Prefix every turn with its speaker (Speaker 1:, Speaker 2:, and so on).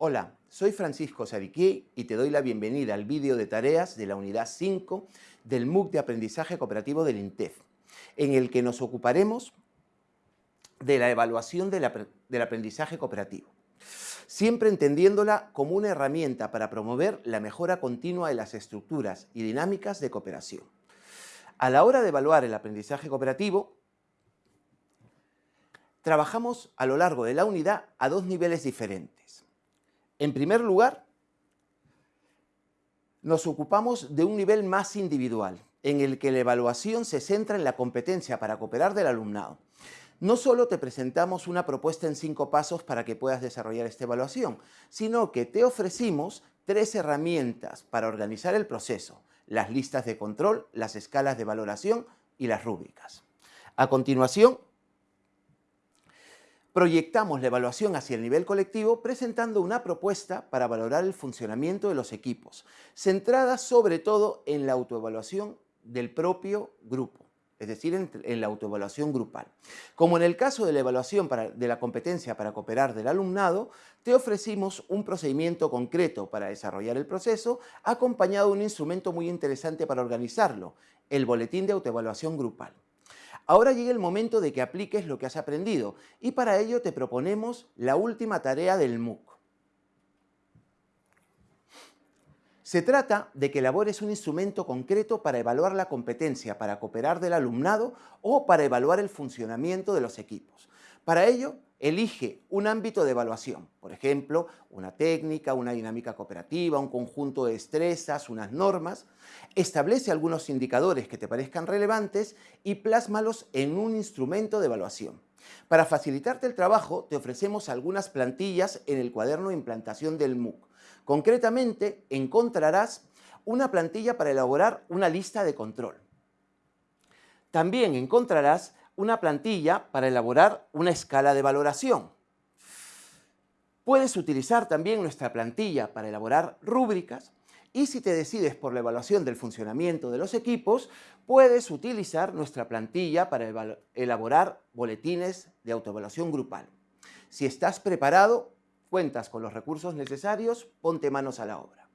Speaker 1: Hola, soy Francisco Sariquí y te doy la bienvenida al vídeo de tareas de la unidad 5 del MOOC de Aprendizaje Cooperativo del INTEF, en el que nos ocuparemos de la evaluación del, aprendizaje cooperativo, siempre entendiéndola como una herramienta para promover la mejora continua de las estructuras y dinámicas de cooperación. A la hora de evaluar el aprendizaje cooperativo, trabajamos a lo largo de la unidad a dos niveles diferentes. En primer lugar, nos ocupamos de un nivel más individual, en el que la evaluación se centra en la competencia para cooperar del alumnado. No solo te presentamos una propuesta en cinco pasos para que puedas desarrollar esta evaluación, sino que te ofrecimos tres herramientas para organizar el proceso, las listas de control, las escalas de valoración y las rúbricas. A continuación, proyectamos la evaluación hacia el nivel colectivo presentando una propuesta para valorar el funcionamiento de los equipos, centrada sobre todo en la autoevaluación del propio grupo, es decir, en, la autoevaluación grupal. Como en el caso de la evaluación de la competencia para cooperar del alumnado, te ofrecimos un procedimiento concreto para desarrollar el proceso, acompañado de un instrumento muy interesante para organizarlo, el Boletín de Autoevaluación Grupal. Ahora llega el momento de que apliques lo que has aprendido y para ello te proponemos la última tarea del MOOC. Se trata de que elabores un instrumento concreto para evaluar la competencia para cooperar del alumnado o para evaluar el funcionamiento de los equipos. Para ello, elige un ámbito de evaluación, por ejemplo, una técnica, una dinámica cooperativa, un conjunto de destrezas, unas normas, establece algunos indicadores que te parezcan relevantes y plásmalos en un instrumento de evaluación. Para facilitarte el trabajo, te ofrecemos algunas plantillas en el cuaderno de implantación del MOOC. Concretamente, encontrarás una plantilla para elaborar una lista de control. También encontrarás una plantilla para elaborar una escala de valoración. Puedes utilizar también nuestra plantilla para elaborar rúbricas y si te decides por la evaluación del funcionamiento de los equipos, puedes utilizar nuestra plantilla para elaborar boletines de autoevaluación grupal. Si estás preparado, cuentas con los recursos necesarios, ponte manos a la obra.